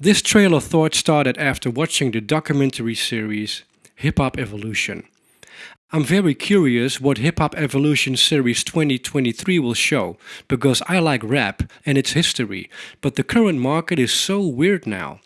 This trail of thought started after watching the documentary series Hip Hop Evolution. I'm very curious what Hip Hop Evolution Series 2023 will show, because I like rap and its history, but the current market is so weird now.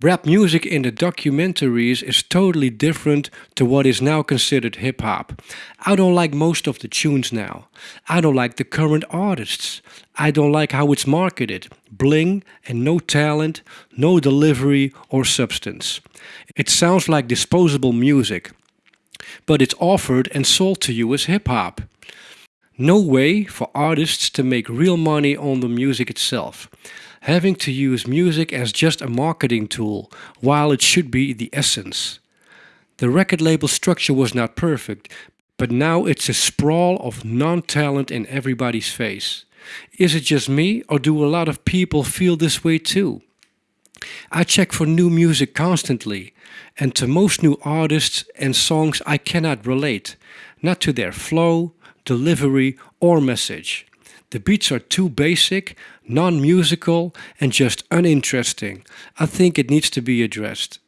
Rap music in the documentaries is totally different to what is now considered hip hop. I don't like most of the tunes now. I don't like the current artists. I don't like how it's marketed. Bling and no talent, no delivery or substance. It sounds like disposable music. But it's offered and sold to you as hip hop. No way for artists to make real money on the music itself having to use music as just a marketing tool, while it should be the essence. The record label structure was not perfect, but now it's a sprawl of non-talent in everybody's face. Is it just me or do a lot of people feel this way too? I check for new music constantly and to most new artists and songs I cannot relate, not to their flow, delivery or message. The beats are too basic, non-musical and just uninteresting. I think it needs to be addressed.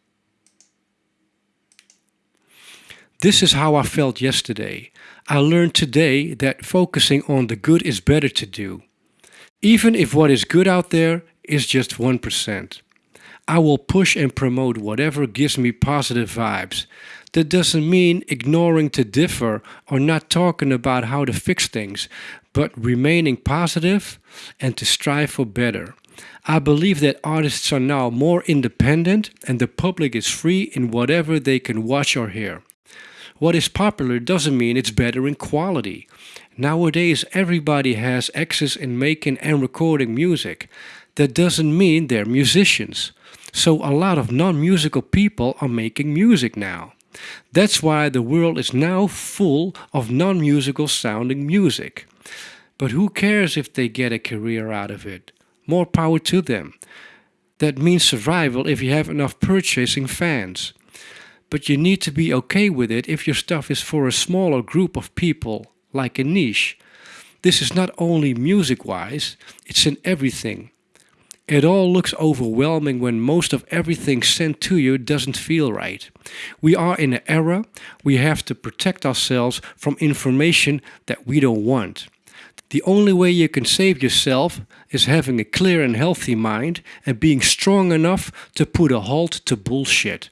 This is how I felt yesterday. I learned today that focusing on the good is better to do. Even if what is good out there is just 1%. I will push and promote whatever gives me positive vibes. That doesn't mean ignoring to differ or not talking about how to fix things, but remaining positive and to strive for better. I believe that artists are now more independent and the public is free in whatever they can watch or hear. What is popular doesn't mean it's better in quality. Nowadays everybody has access in making and recording music. That doesn't mean they're musicians. So a lot of non-musical people are making music now. That's why the world is now full of non-musical sounding music. But who cares if they get a career out of it? More power to them. That means survival if you have enough purchasing fans. But you need to be okay with it if your stuff is for a smaller group of people, like a niche. This is not only music-wise, it's in everything. It all looks overwhelming when most of everything sent to you doesn't feel right. We are in an era we have to protect ourselves from information that we don't want. The only way you can save yourself is having a clear and healthy mind and being strong enough to put a halt to bullshit.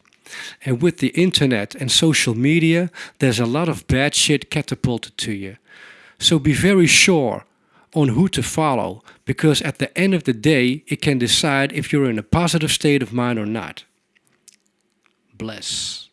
And with the internet and social media, there's a lot of bad shit catapulted to you. So be very sure on who to follow, because at the end of the day, it can decide if you're in a positive state of mind or not. Bless.